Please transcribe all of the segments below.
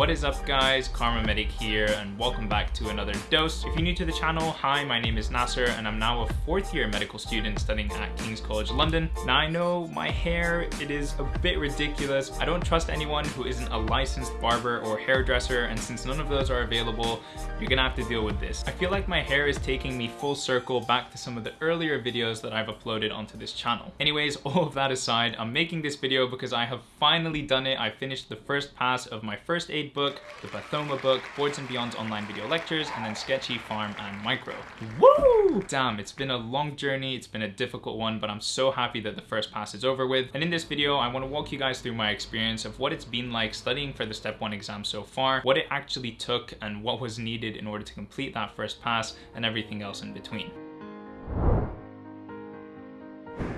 What is up guys, Karma Medic here and welcome back to another dose. If you're new to the channel, hi, my name is Nasser and I'm now a fourth year medical student studying at King's College London. Now I know my hair, it is a bit ridiculous. I don't trust anyone who isn't a licensed barber or hairdresser and since none of those are available, you're gonna have to deal with this. I feel like my hair is taking me full circle back to some of the earlier videos that I've uploaded onto this channel. Anyways, all of that aside, I'm making this video because I have finally done it. I finished the first pass of my first aid book, the Pathoma book, Boards and Beyond's online video lectures, and then Sketchy, Pharm, and Micro. Woo! Damn, it's been a long journey, it's been a difficult one, but I'm so happy that the first pass is over with. And in this video, I want to walk you guys through my experience of what it's been like studying for the Step 1 exam so far, what it actually took, and what was needed in order to complete that first pass, and everything else in between.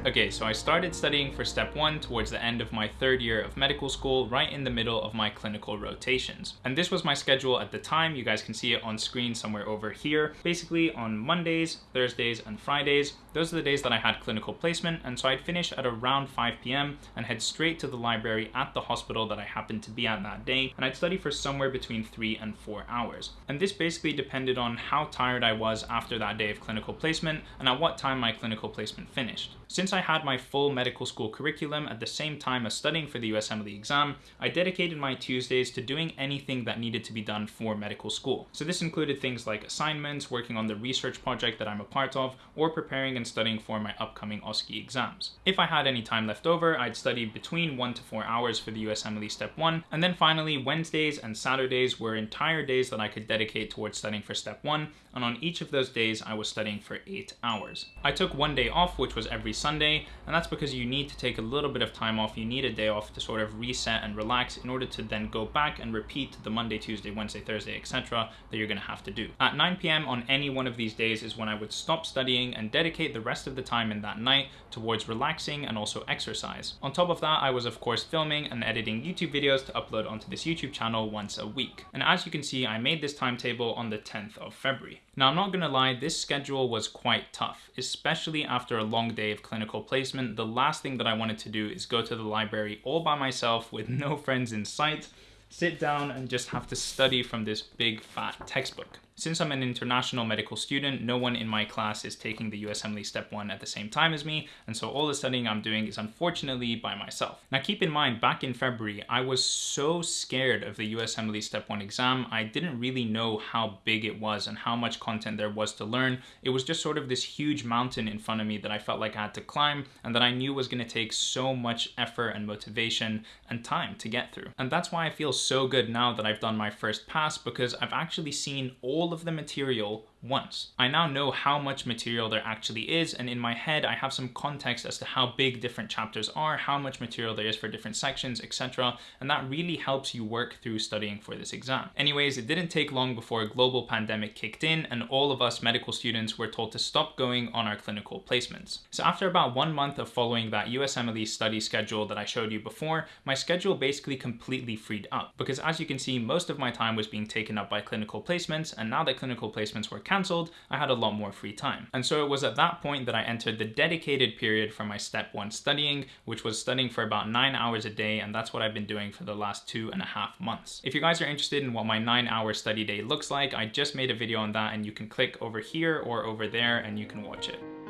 Okay, so I started studying for step one towards the end of my third year of medical school, right in the middle of my clinical rotations. And this was my schedule at the time. You guys can see it on screen somewhere over here. Basically on Mondays, Thursdays, and Fridays, those are the days that I had clinical placement. And so I'd finish at around 5 p.m. and head straight to the library at the hospital that I happened to be at that day. And I'd study for somewhere between three and four hours. And this basically depended on how tired I was after that day of clinical placement and at what time my clinical placement finished. Since I had my full medical school curriculum at the same time as studying for the USMLE exam, I dedicated my Tuesdays to doing anything that needed to be done for medical school. So this included things like assignments, working on the research project that I'm a part of, or preparing and studying for my upcoming OSCE exams. If I had any time left over, I'd study between one to four hours for the USMLE Step 1, and then finally Wednesdays and Saturdays were entire days that I could dedicate towards studying for Step 1, and on each of those days I was studying for eight hours. I took one day off, which was every Sunday, and that's because you need to take a little bit of time off. You need a day off to sort of reset and relax in order to then go back and repeat the Monday, Tuesday, Wednesday, Thursday, etc. that you're gonna have to do. At 9 p.m. on any one of these days is when I would stop studying and dedicate the rest of the time in that night towards relaxing and also exercise. On top of that, I was of course filming and editing YouTube videos to upload onto this YouTube channel once a week. And as you can see, I made this timetable on the 10th of February. Now, I'm not gonna lie, this schedule was quite tough, especially after a long day of clinical placement. The last thing that I wanted to do is go to the library all by myself with no friends in sight, sit down and just have to study from this big fat textbook. Since I'm an international medical student, no one in my class is taking the USMLE Step 1 at the same time as me, and so all the studying I'm doing is unfortunately by myself. Now keep in mind, back in February, I was so scared of the USMLE Step 1 exam, I didn't really know how big it was and how much content there was to learn. It was just sort of this huge mountain in front of me that I felt like I had to climb and that I knew was gonna take so much effort and motivation and time to get through. And that's why I feel so good now that I've done my first pass because I've actually seen all of the material once. I now know how much material there actually is and in my head I have some context as to how big different chapters are, how much material there is for different sections, etc. And that really helps you work through studying for this exam. Anyways, it didn't take long before a global pandemic kicked in and all of us medical students were told to stop going on our clinical placements. So after about one month of following that USMLE study schedule that I showed you before, my schedule basically completely freed up because as you can see, most of my time was being taken up by clinical placements and now that clinical placements were cancelled, I had a lot more free time. And so it was at that point that I entered the dedicated period for my step one studying, which was studying for about nine hours a day. And that's what I've been doing for the last two and a half months. If you guys are interested in what my nine hour study day looks like, I just made a video on that and you can click over here or over there and you can watch it.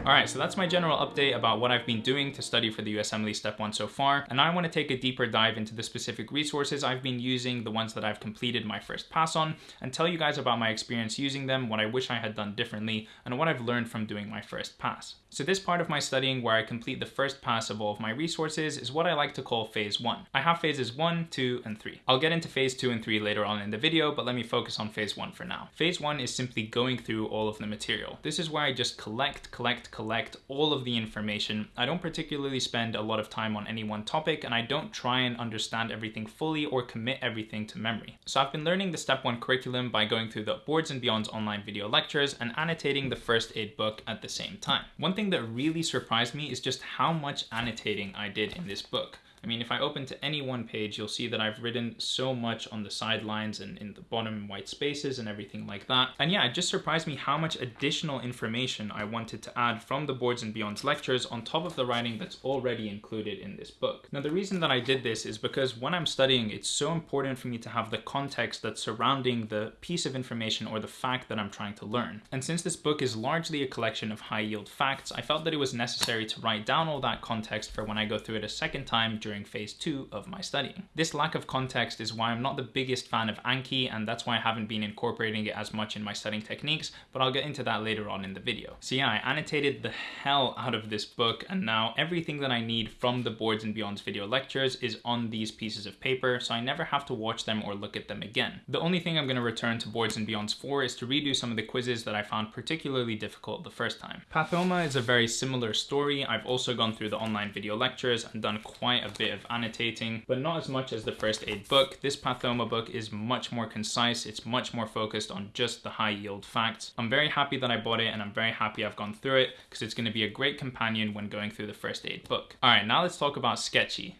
All right, so that's my general update about what I've been doing to study for the USMLE Step 1 so far, and I want to take a deeper dive into the specific resources I've been using, the ones that I've completed my first pass on, and tell you guys about my experience using them, what I wish I had done differently, and what I've learned from doing my first pass. So this part of my studying where I complete the first pass of all of my resources is what I like to call phase one. I have phases one, two, and three. I'll get into phase two and three later on in the video, but let me focus on phase one for now. Phase one is simply going through all of the material. This is where I just collect, collect, collect all of the information. I don't particularly spend a lot of time on any one topic, and I don't try and understand everything fully or commit everything to memory. So I've been learning the step one curriculum by going through the Boards and Beyond's online video lectures and annotating the first aid book at the same time. One thing that really surprised me is just how much annotating I did in this book. I mean, if I open to any one page, you'll see that I've written so much on the sidelines and in the bottom white spaces and everything like that. And yeah, it just surprised me how much additional information I wanted to add from the Boards and Beyonds lectures on top of the writing that's already included in this book. Now, the reason that I did this is because when I'm studying, it's so important for me to have the context that's surrounding the piece of information or the fact that I'm trying to learn. And since this book is largely a collection of high yield facts, I felt that it was necessary to write down all that context for when I go through it a second time during phase two of my studying. This lack of context is why I'm not the biggest fan of Anki, and that's why I haven't been incorporating it as much in my studying techniques, but I'll get into that later on in the video. So yeah, I annotated the hell out of this book, and now everything that I need from the Boards and Beyonds video lectures is on these pieces of paper, so I never have to watch them or look at them again. The only thing I'm going to return to Boards and Beyonds for is to redo some of the quizzes that I found particularly difficult the first time. Pathoma is a very similar story. I've also gone through the online video lectures and done quite a bit of annotating, but not as much as the first aid book. This Pathoma book is much more concise. It's much more focused on just the high yield facts. I'm very happy that I bought it and I'm very happy I've gone through it because it's going to be a great companion when going through the first aid book. All right, now let's talk about Sketchy.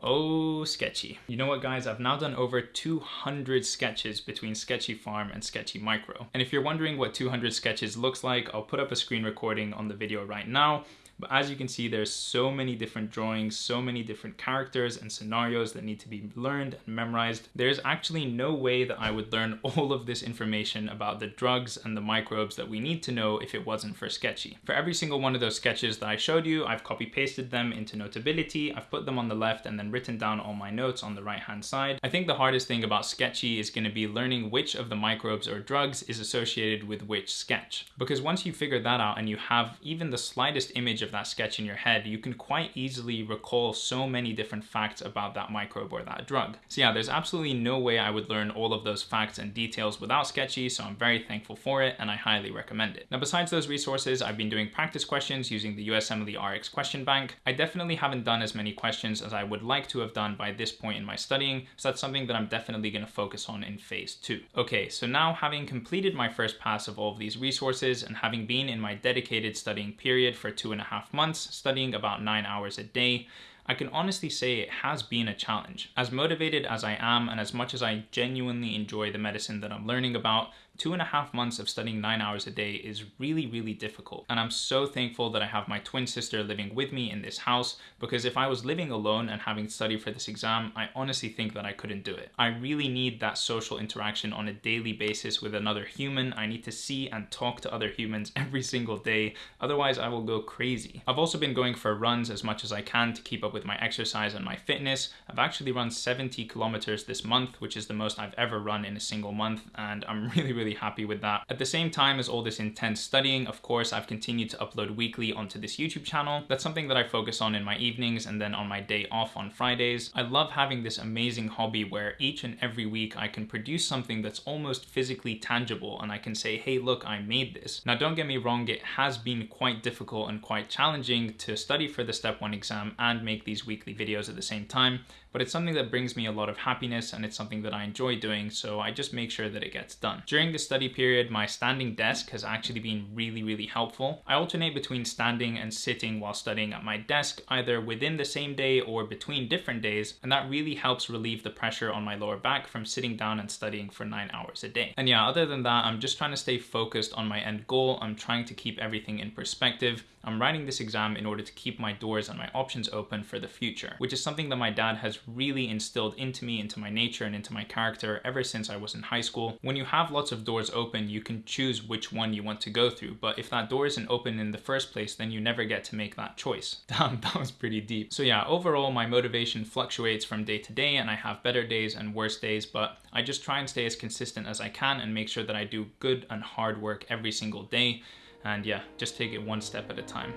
Oh, sketchy. You know what guys, I've now done over 200 sketches between Sketchy Pharm and Sketchy Micro. And if you're wondering what 200 sketches looks like, I'll put up a screen recording on the video right now. But as you can see, there's so many different drawings, so many different characters and scenarios that need to be learned and memorized. There's actually no way that I would learn all of this information about the drugs and the microbes that we need to know if it wasn't for Sketchy. For every single one of those sketches that I showed you, I've copy pasted them into Notability, I've put them on the left and then written down all my notes on the right hand side. I think the hardest thing about Sketchy is gonna be learning which of the microbes or drugs is associated with which sketch. Because once you figure that out and you have even the slightest image of that sketch in your head, you can quite easily recall so many different facts about that microbe or that drug. So yeah, there's absolutely no way I would learn all of those facts and details without Sketchy, so I'm very thankful for it and I highly recommend it. Now, besides those resources, I've been doing practice questions using the USMLE RX question bank. I definitely haven't done as many questions as I would like to have done by this point in my studying, so that's something that I'm definitely gonna focus on in phase two. Okay, so now having completed my first pass of all of these resources and having been in my dedicated studying period for two and a half months, studying about nine hours a day, I can honestly say it has been a challenge. As motivated as I am and as much as I genuinely enjoy the medicine that I'm learning about, two and a half months of studying nine hours a day is really, really difficult. And I'm so thankful that I have my twin sister living with me in this house because if I was living alone and having to study for this exam, I honestly think that I couldn't do it. I really need that social interaction on a daily basis with another human. I need to see and talk to other humans every single day. Otherwise, I will go crazy. I've also been going for runs as much as I can to keep up with my exercise and my fitness. I've actually run 70 kilometers this month, which is the most I've ever run in a single month. And I'm really, really really happy with that. At the same time as all this intense studying, of course, I've continued to upload weekly onto this YouTube channel. That's something that I focus on in my evenings and then on my day off on Fridays. I love having this amazing hobby where each and every week I can produce something that's almost physically tangible and I can say, hey, look, I made this. Now, don't get me wrong, it has been quite difficult and quite challenging to study for the step one exam and make these weekly videos at the same time but it's something that brings me a lot of happiness and it's something that I enjoy doing, so I just make sure that it gets done. During the study period, my standing desk has actually been really, really helpful. I alternate between standing and sitting while studying at my desk, either within the same day or between different days, and that really helps relieve the pressure on my lower back from sitting down and studying for nine hours a day. And yeah, other than that, I'm just trying to stay focused on my end goal. I'm trying to keep everything in perspective. I'm writing this exam in order to keep my doors and my options open for the future, which is something that my dad has really instilled into me, into my nature, and into my character ever since I was in high school. When you have lots of doors open, you can choose which one you want to go through, but if that door isn't open in the first place, then you never get to make that choice. Damn, that was pretty deep. So yeah, overall, my motivation fluctuates from day to day, and I have better days and worse days, but I just try and stay as consistent as I can and make sure that I do good and hard work every single day. And yeah, just take it one step at a time.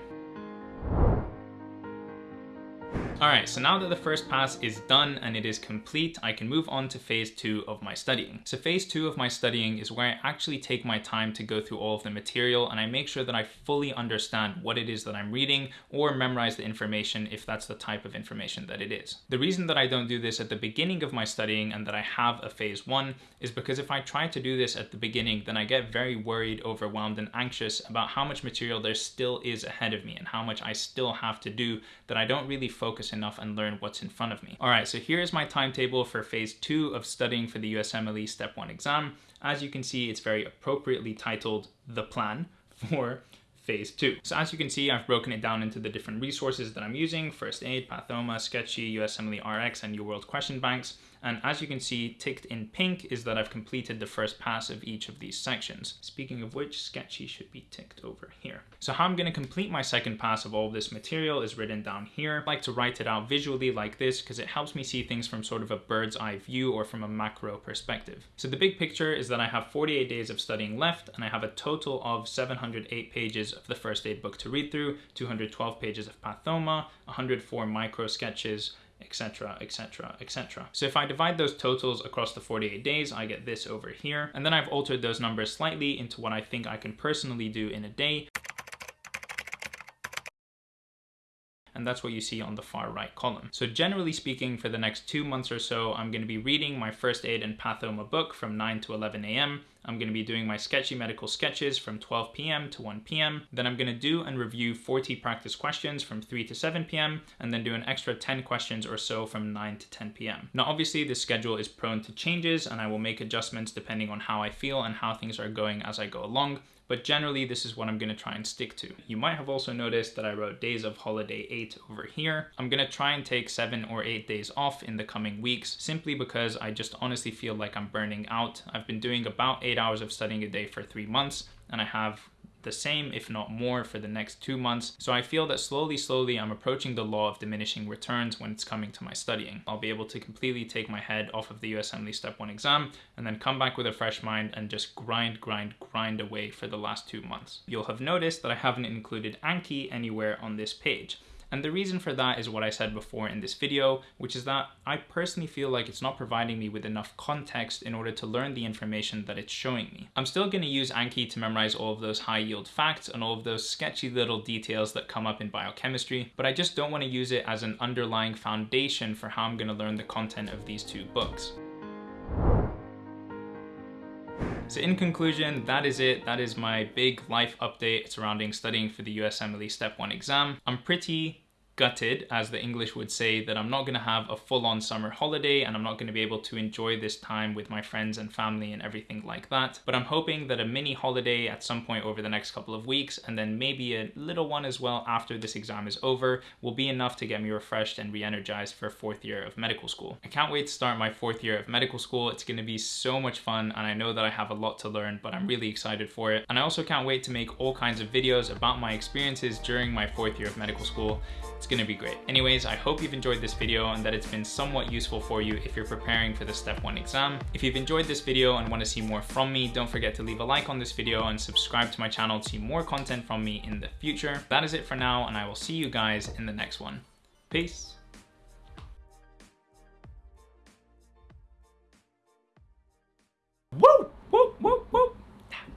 Alright, so now that the first pass is done and it is complete, I can move on to phase two of my studying. So phase two of my studying is where I actually take my time to go through all of the material and I make sure that I fully understand what it is that I'm reading or memorize the information if that's the type of information that it is. The reason that I don't do this at the beginning of my studying and that I have a phase one is because if I try to do this at the beginning, then I get very worried, overwhelmed, and anxious about how much material there still is ahead of me and how much I still have to do that I don't really focus enough and learn what's in front of me. All right, so here is my timetable for phase two of studying for the USMLE Step 1 exam. As you can see, it's very appropriately titled The Plan for phase two. So as you can see, I've broken it down into the different resources that I'm using, First Aid, Pathoma, Sketchy, USMLE RX, and UWorld question banks. And as you can see, ticked in pink is that I've completed the first pass of each of these sections. Speaking of which, Sketchy should be ticked over here. So how I'm gonna complete my second pass of all of this material is written down here. I like to write it out visually like this because it helps me see things from sort of a bird's eye view or from a macro perspective. So the big picture is that I have 48 days of studying left and I have a total of 708 pages of the first aid book to read through, 212 pages of Pathoma, 104 micro sketches, etc, etc, etc. So if I divide those totals across the 48 days, I get this over here. And then I've altered those numbers slightly into what I think I can personally do in a day. And that's what you see on the far right column. So generally speaking, for the next two months or so, I'm gonna be reading my first aid and pathoma book from 9 to 11 a.m. I'm gonna be doing my sketchy medical sketches from 12 p.m. to 1 p.m. Then I'm gonna do and review 40 practice questions from 3 to 7 p.m. and then do an extra 10 questions or so from 9 to 10 p.m. Now obviously this schedule is prone to changes and I will make adjustments depending on how I feel and how things are going as I go along but generally this is what I'm gonna try and stick to. You might have also noticed that I wrote days of holiday eight over here. I'm gonna try and take seven or eight days off in the coming weeks simply because I just honestly feel like I'm burning out. I've been doing about eight hours of studying a day for three months and I have the same, if not more, for the next two months. So I feel that slowly, slowly, I'm approaching the law of diminishing returns when it's coming to my studying. I'll be able to completely take my head off of the USMLE Step 1 exam and then come back with a fresh mind and just grind, grind, grind away for the last two months. You'll have noticed that I haven't included Anki anywhere on this page. And the reason for that is what I said before in this video, which is that I personally feel like it's not providing me with enough context in order to learn the information that it's showing me. I'm still going to use Anki to memorize all of those high yield facts and all of those sketchy little details that come up in biochemistry, but I just don't want to use it as an underlying foundation for how I'm going to learn the content of these two books. So in conclusion, that is it. That is my big life update surrounding studying for the USMLE Step 1 exam. I'm pretty gutted, as the English would say, that I'm not gonna have a full-on summer holiday and I'm not gonna be able to enjoy this time with my friends and family and everything like that. But I'm hoping that a mini holiday at some point over the next couple of weeks and then maybe a little one as well after this exam is over will be enough to get me refreshed and re-energized for fourth year of medical school. I can't wait to start my fourth year of medical school. It's gonna be so much fun and I know that I have a lot to learn, but I'm really excited for it. And I also can't wait to make all kinds of videos about my experiences during my fourth year of medical school. It's gonna be great. Anyways, I hope you've enjoyed this video and that it's been somewhat useful for you if you're preparing for the step one exam. If you've enjoyed this video and wanna see more from me, don't forget to leave a like on this video and subscribe to my channel to see more content from me in the future. That is it for now and I will see you guys in the next one. Peace.